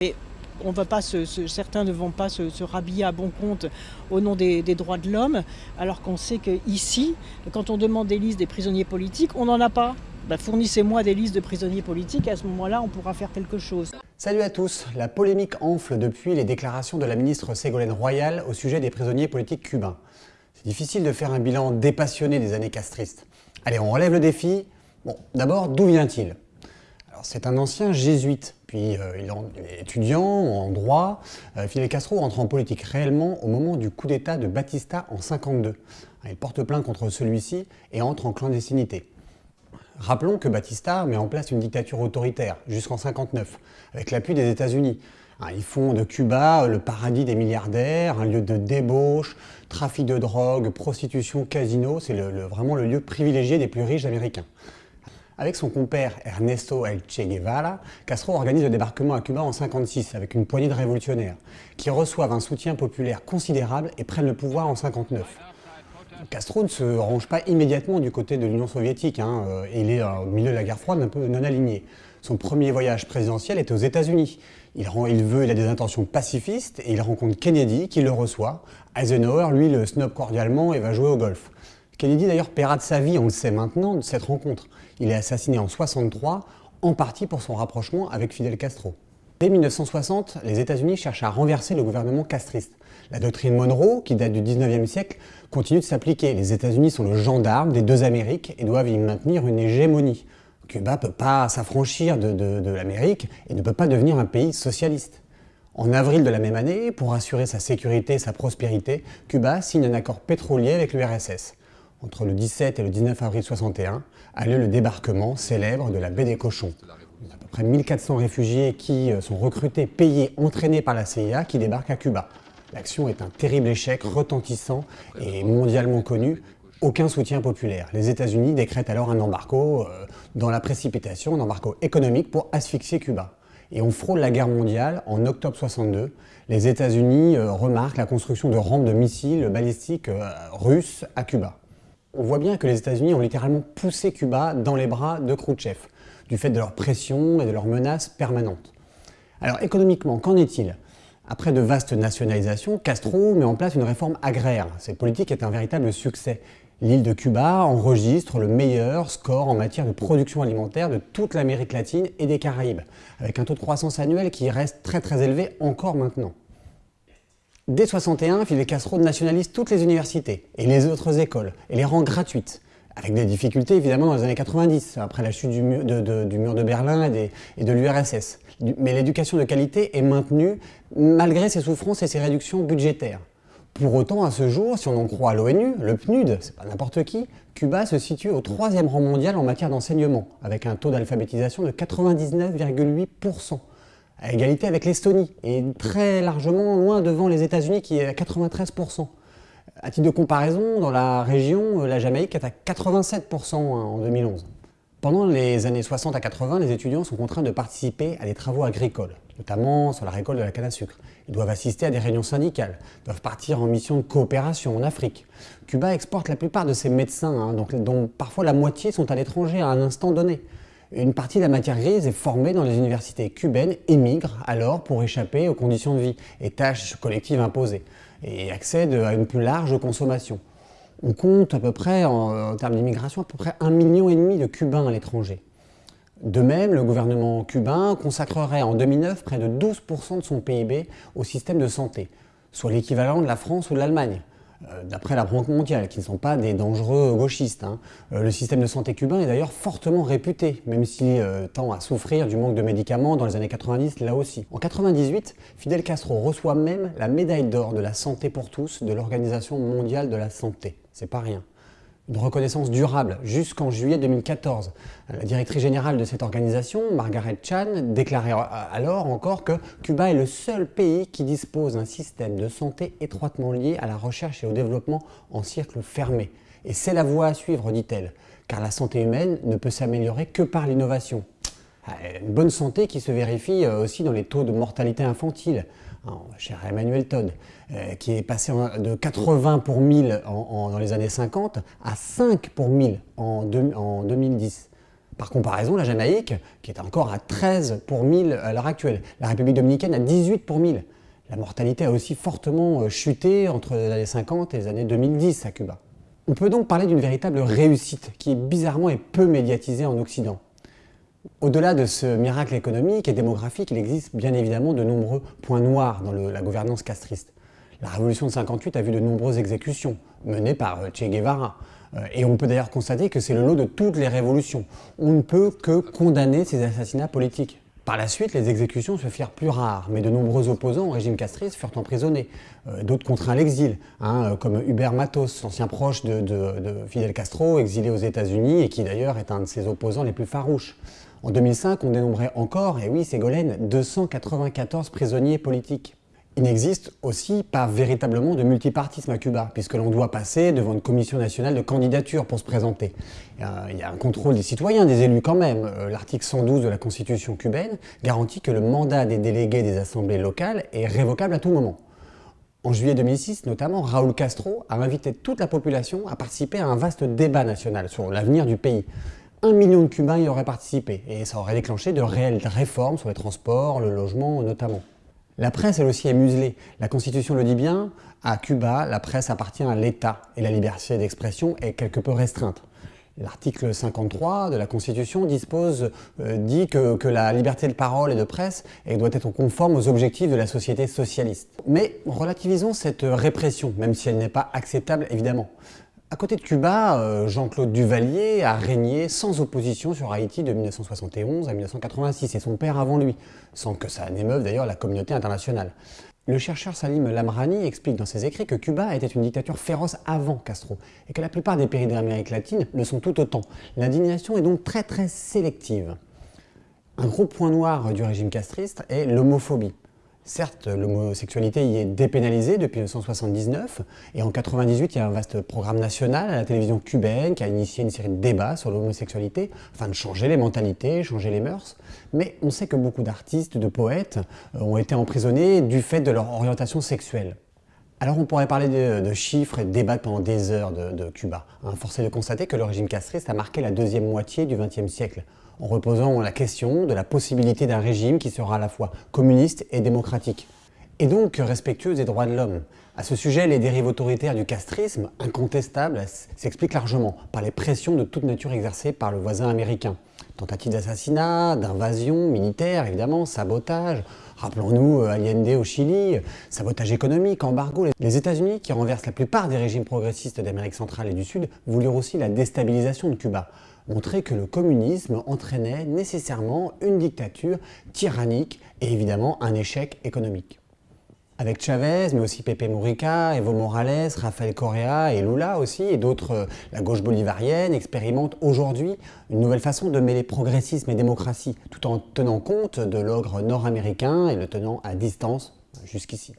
Et on va pas certains ne vont pas se, rhabiller à bon compte au nom des, droits de l'homme, alors qu'on sait qu'ici, quand on demande des listes des prisonniers politiques, on n'en a pas. Ben, Fournissez-moi des listes de prisonniers politiques, à ce moment-là, on pourra faire quelque chose. Salut à tous La polémique enfle depuis les déclarations de la ministre Ségolène Royal au sujet des prisonniers politiques cubains. C'est difficile de faire un bilan dépassionné des années castristes. Allez, on relève le défi. Bon, d'abord, d'où vient-il? C'est un ancien jésuite, puis euh, il, est étudiant en droit. Euh, Fidel Castro entre en politique réellement au moment du coup d'État de Batista en 52. Il porte plainte contre celui-ci et entre en clandestinité. Rappelons que Batista met en place une dictature autoritaire jusqu'en 59, avec l'appui des États-Unis. Hein, Ils font de Cuba le paradis des milliardaires, un lieu de débauche, trafic de drogue, prostitution, casino. C'est vraiment le lieu privilégié des plus riches américains. Avec son compère Ernesto El Che Guevara, Castro organise le débarquement à Cuba en 56 avec une poignée de révolutionnaires qui reçoivent un soutien populaire considérable et prennent le pouvoir en 59. Castro ne se range pas immédiatement du côté de l'Union soviétique. hein, euh, il est au milieu de la guerre froide un peu non aligné. Son premier voyage présidentiel est aux États-Unis. Il veut, il a des intentions pacifistes et il rencontre Kennedy qui le reçoit. Eisenhower, lui, le snob cordialement et va jouer au golf. Kennedy d'ailleurs paiera de sa vie, on le sait maintenant, de cette rencontre. Il est assassiné en 63, en partie pour son rapprochement avec Fidel Castro. Dès 1960, les États-Unis cherchent à renverser le gouvernement castriste. La doctrine Monroe, qui date du 19e siècle, continue de s'appliquer. Les États-Unis sont le gendarme des deux Amériques et doivent y maintenir une hégémonie. Cuba ne peut pas s'affranchir de, de- de l'Amérique et ne peut pas devenir un pays socialiste. En avril de la même année, pour assurer sa sécurité et sa prospérité, Cuba signe un accord pétrolier avec l'URSS. Entre le 17 et le 19 avril 61 a lieu le débarquement célèbre de la baie des Cochons. Il y a à peu près 1400 réfugiés qui euh, sont recrutés, payés, entraînés par la CIA qui débarquent à Cuba. L'action est un terrible échec, retentissant et mondialement connu. Aucun soutien populaire. Les États-Unis décrètent alors un embargo euh, dans la précipitation, un embargo économique pour asphyxier Cuba. Et on frôle la guerre mondiale en octobre 62. Les États-Unis euh, remarquent la construction de rampes de missiles balistiques euh, russes à Cuba. On voit bien que les États-Unis ont littéralement poussé Cuba dans les bras de Khrouchtchev, du fait de leur pression et de leurs menaces permanentes. Alors économiquement, qu'en est-il? Après de vastes nationalisations, Castro met en place une réforme agraire. Cette politique est un véritable succès. L'île de Cuba enregistre le meilleur score en matière de production alimentaire de toute l'Amérique latine et des Caraïbes, avec un taux de croissance annuel qui reste très très élevé encore maintenant. Dès 61, Fidel Castro nationalise toutes les universités et les autres écoles et les rend gratuites. Avec des difficultés évidemment dans les années 90, après la chute du mur de, Berlin et, et de l'URSS. Mais l'éducation de qualité est maintenue malgré ses souffrances et ses réductions budgétaires. Pour autant, à ce jour, si on en croit à l'ONU, le PNUD, c'est pas n'importe qui, Cuba se situe au troisième rang mondial en matière d'enseignement, avec un taux d'alphabétisation de 99,8% à égalité avec l'Estonie et très largement loin devant les États-Unis qui est à 93%. À titre de comparaison, dans la région, euh, la Jamaïque est à 87% en 2011. Pendant les années 60 à 80, les étudiants sont contraints de participer à des travaux agricoles, notamment sur la récolte de la canne à sucre. Ils doivent assister à des réunions syndicales, doivent partir en mission de coopération en Afrique. Cuba exporte la plupart de ses médecins, hein, dont parfois la moitié sont à l'étranger à un instant donné. Une partie de la matière grise est formée dans les universités cubaines et alors pour échapper aux conditions de vie et tâches collectives imposées et accède à une plus large consommation. On compte à peu près, en, en termes d'immigration, à peu près un million et demi de Cubains à l'étranger. De même, le gouvernement cubain consacrerait en 2009 près de 12% de son PIB au système de santé, soit l'équivalent de la France ou de l'Allemagne, d'après la Banque mondiale, qui ne sont pas des dangereux gauchistes. hein. Euh, Le système de santé cubain est d'ailleurs fortement réputé, même s'il euh, tend à souffrir du manque de médicaments dans les années 90 là aussi. En 98, Fidel Castro reçoit même la médaille d'or de la santé pour tous de l'Organisation mondiale de la santé. C'est pas rien une reconnaissance durable jusqu'en juillet 2014. La directrice générale de cette organisation, Margaret Chan, déclarait alors encore que Cuba est le seul pays qui dispose d'un système de santé étroitement lié à la recherche et au développement en cercle fermé. Et c'est la voie à suivre, dit-elle, car la santé humaine ne peut s'améliorer que par l'innovation. Une bonne santé qui se vérifie euh, aussi dans les taux de mortalité infantile, cher Emmanuel Todd, euh, qui est passé de 80 pour 1000 en- en- dans les années 50 à 5 pour 1000 en, deux- en 2010. Par comparaison, la Jamaïque, qui est encore à 13 pour 1000 à l'heure actuelle, la République dominicaine à 18 pour 1000. La mortalité a aussi fortement euh, chuté entre les années 50 et les années 2010 à Cuba. On peut donc parler d'une véritable réussite qui bizarrement est peu médiatisée en Occident. Au-delà de ce miracle économique et démographique, il existe bien évidemment de nombreux points noirs dans la gouvernance castriste. La révolution de 58 a vu de nombreuses exécutions menées par euh, Che Guevara, euh, et on peut d'ailleurs constater que c'est le lot de toutes les révolutions. On ne peut que condamner ces assassinats politiques. Par la suite, les exécutions se firent plus rares, mais de nombreux opposants au régime castriste furent emprisonnés. Euh, d'autres contraints à l'exil, hein, comme Hubert Matos, ancien proche de, Fidel Castro, exilé aux États-Unis et qui d'ailleurs est un de ses opposants les plus farouches. En 2005, on dénombrait encore, et oui, Ségolène, 294 prisonniers politiques. Il n'existe aussi pas véritablement de multipartisme à Cuba, puisque l'on doit passer devant une commission nationale de candidature pour se présenter. Il y a un contrôle des citoyens, des élus quand même. Euh, l'article 112 de la Constitution cubaine garantit que le mandat des délégués des assemblées locales est révocable à tout moment. En juillet 2006, notamment, Raúl Castro a invité toute la population à participer à un vaste débat national sur l'avenir du pays. Un million de Cubains y auraient participé, et ça aurait déclenché de réelles réformes sur les transports, le logement notamment. La presse, elle aussi, est muselée. La Constitution le dit bien, à Cuba, la presse appartient à l'État et la liberté d'expression est quelque peu restreinte. L'article 53 de la Constitution dispose, euh, dit que, la liberté de parole et de presse doit être conforme aux objectifs de la société socialiste. Mais relativisons cette répression, même si elle n'est pas acceptable évidemment. À côté de Cuba, euh, Jean-Claude Duvalier a régné sans opposition sur Haïti de 1971 à 1986, et son père avant lui, sans que ça n'émeuve d'ailleurs la communauté internationale. Le chercheur Salim Lamrani explique dans ses écrits que Cuba était une dictature féroce avant Castro, et que la plupart des pays d'Amérique latine le sont tout autant. L'indignation est donc très très sélective. Un gros point noir du régime castriste est l'homophobie. Certes, l'homosexualité y est dépénalisée depuis 1979, et en 1998, il y a un vaste programme national à la télévision cubaine qui a initié une série de débats sur l'homosexualité, afin de changer les mentalités, changer les mœurs. Mais on sait que beaucoup d'artistes, de poètes, euh, ont été emprisonnés du fait de leur orientation sexuelle. Alors on pourrait parler de, chiffres et de débattre pendant des heures de, Cuba. Hein, force est de constater que le régime castriste a marqué la deuxième moitié du XXe siècle en reposant la question de la possibilité d'un régime qui sera à la fois communiste et démocratique, et donc respectueux des droits de l'homme. À ce sujet, les dérives autoritaires du castrisme, incontestables, s'expliquent largement par les pressions de toute nature exercées par le voisin américain. Tentatives d'assassinat, d'invasion militaire, évidemment, sabotage, Rappelons-nous euh, Allende au Chili, sabotage économique, embargo. Les États-Unis, qui renversent la plupart des régimes progressistes d'Amérique centrale et du Sud, voulurent aussi la déstabilisation de Cuba montrer que le communisme entraînait nécessairement une dictature tyrannique et évidemment un échec économique. Avec Chavez, mais aussi Pepe Mujica, Evo Morales, Rafael Correa et Lula aussi, et d'autres, euh, la gauche bolivarienne, expérimentent aujourd'hui une nouvelle façon de mêler progressisme et démocratie, tout en tenant compte de l'ogre nord-américain et le tenant à distance jusqu'ici.